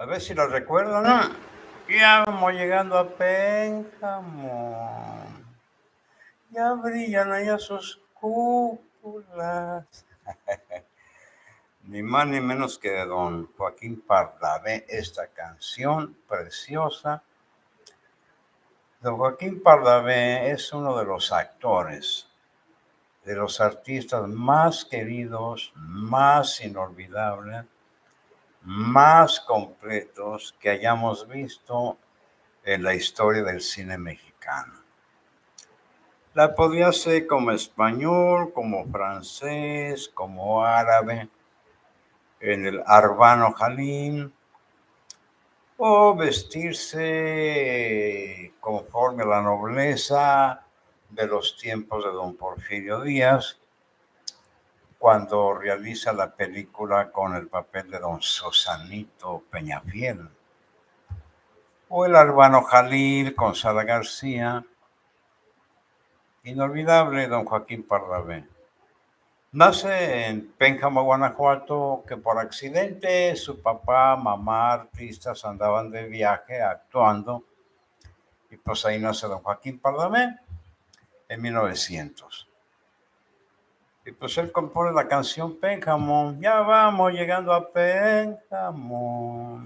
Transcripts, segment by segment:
A ver si lo recuerdan. Ya vamos llegando a Pénjamo. Ya brillan allá sus cúpulas. ni más ni menos que de don Joaquín Pardavé, esta canción preciosa. Don Joaquín Pardavé es uno de los actores, de los artistas más queridos, más inolvidables más completos que hayamos visto en la historia del cine mexicano. La podía hacer como español, como francés, como árabe, en el Arbano Jalín, o vestirse conforme a la nobleza de los tiempos de don Porfirio Díaz, cuando realiza la película con el papel de don Sosanito Peñafiel, o el Arbano Jalil con Sara García, inolvidable don Joaquín Pardavé. Nace en Pénjamo, Guanajuato, que por accidente su papá, mamá, artistas andaban de viaje actuando, y pues ahí nace don Joaquín Pardavé en 1900. Y pues él compone la canción Pénjamo. Ya vamos llegando a Pénjamo.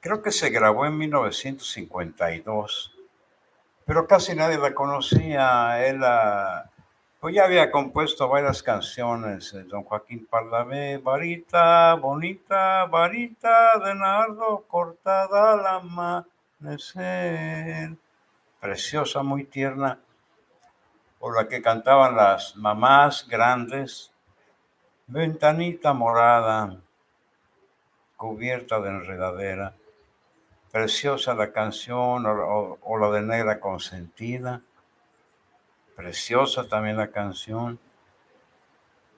Creo que se grabó en 1952, pero casi nadie la conocía. Él pues ya había compuesto varias canciones. Don Joaquín Pardavé, varita bonita, varita de nardo cortada al amanecer. Preciosa, muy tierna por la que cantaban las mamás grandes, ventanita morada, cubierta de enredadera, preciosa la canción o, la de negra consentida, preciosa también la canción,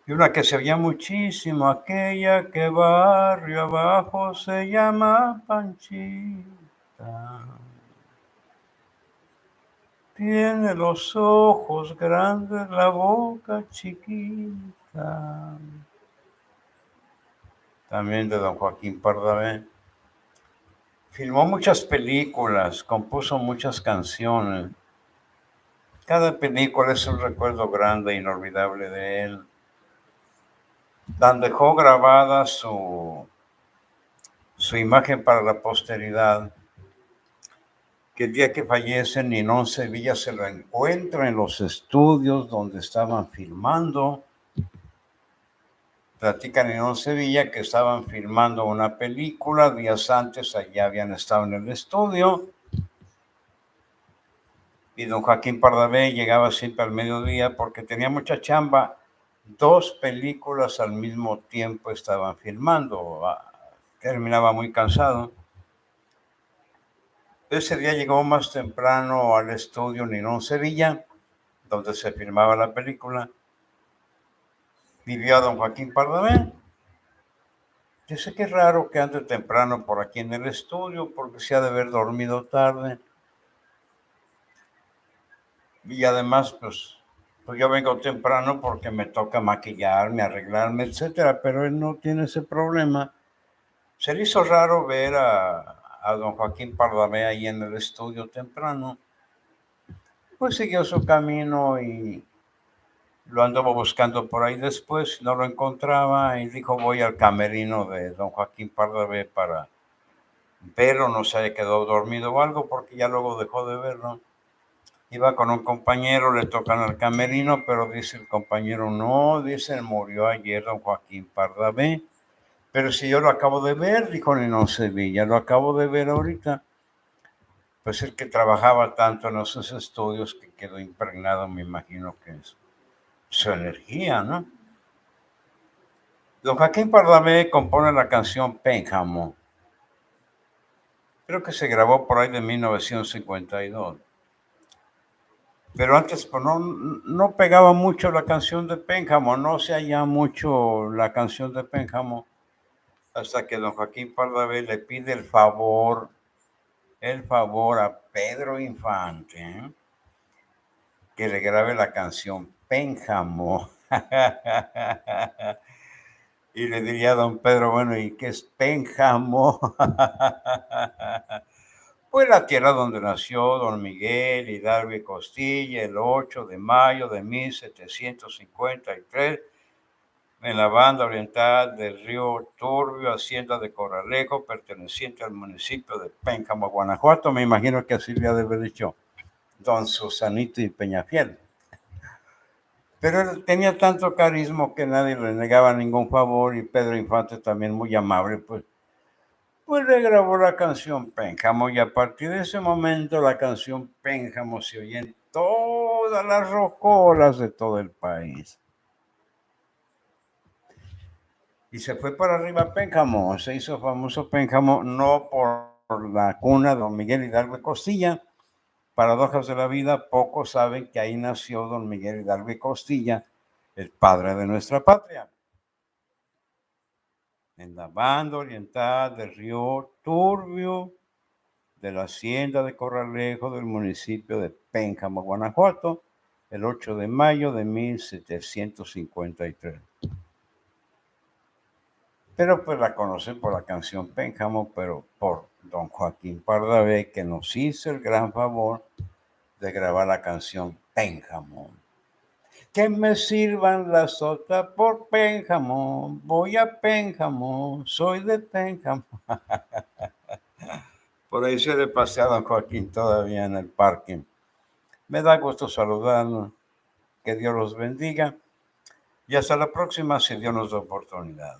y una que se oía muchísimo, aquella que barrio abajo se llama Panchita. Tiene los ojos grandes, la boca chiquita. También de don Joaquín Pardavé. Filmó muchas películas, compuso muchas canciones. Cada película es un recuerdo grande e inolvidable de él. Dan dejó grabada su, su imagen para la posteridad que el día que fallece Ninón Sevilla se lo encuentra en los estudios donde estaban filmando. Platica Ninón Sevilla que estaban filmando una película, días antes allá habían estado en el estudio. Y don Joaquín Pardavé llegaba siempre al mediodía porque tenía mucha chamba. Dos películas al mismo tiempo estaban filmando. Ah, terminaba muy cansado. Ese día llegó más temprano al estudio Ninón Sevilla, donde se filmaba la película. Vivió a don Joaquín Pardavé. Dice que es raro que ande temprano por aquí en el estudio, porque se ha de haber dormido tarde. Y además, pues, pues yo vengo temprano porque me toca maquillarme, arreglarme, etcétera, pero él no tiene ese problema. Se le hizo raro ver a, a don Joaquín Pardavé ahí en el estudio temprano, pues siguió su camino y lo anduvo buscando por ahí después, no lo encontraba y dijo voy al camerino de don Joaquín Pardavé para verlo, no se quedó dormido o algo porque ya luego dejó de verlo. Iba con un compañero, le tocan al camerino, pero dice el compañero, no, dice, murió ayer don Joaquín Pardavé. Pero si yo lo acabo de ver, dijo Ninón Sevilla, lo acabo de ver ahorita. Pues el que trabajaba tanto en esos estudios que quedó impregnado, me imagino que es su energía, ¿no? Don Joaquín Pardavé compone la canción Pénjamo. Creo que se grabó por ahí de 1952. Pero antes pues, no, no pegaba mucho la canción de Pénjamo, no se halla mucho la canción de Pénjamo hasta que don Joaquín Pardavé le pide el favor, el favor a Pedro Infante ¿eh? que le grabe la canción Pénjamo. Y le diría a don Pedro, bueno, ¿y qué es Pénjamo? pues la tierra donde nació don Miguel Hidalgo y Costilla el 8 de mayo de 1753 en la banda oriental del río Turbio, hacienda de Corralejo, perteneciente al municipio de Pénjamo, Guanajuato. Me imagino que así le de haber dicho don Susanito y Peñafiel. Pero él tenía tanto carisma que nadie le negaba ningún favor y Pedro Infante también muy amable, pues, pues le grabó la canción Pénjamo y a partir de ese momento la canción Pénjamo se oye en todas las rocolas de todo el país. Y se fue para arriba Pénjamo, se hizo famoso Pénjamo no por la cuna de don Miguel Hidalgo Costilla, paradojas de la vida, pocos saben que ahí nació don Miguel Hidalgo y Costilla, el padre de nuestra patria. En la banda oriental del río Turbio, de la hacienda de Corralejo del municipio de Pénjamo, Guanajuato, el 8 de mayo de 1753. Pero pues la conocen por la canción Pénjamo, pero por don Joaquín Pardavé, que nos hizo el gran favor de grabar la canción Pénjamo. Que me sirvan la sota por Pénjamo, voy a Pénjamo, soy de Pénjamo. por ahí se le pasé a don Joaquín todavía en el parque. Me da gusto saludarlos, que Dios los bendiga y hasta la próxima si Dios nos da oportunidad.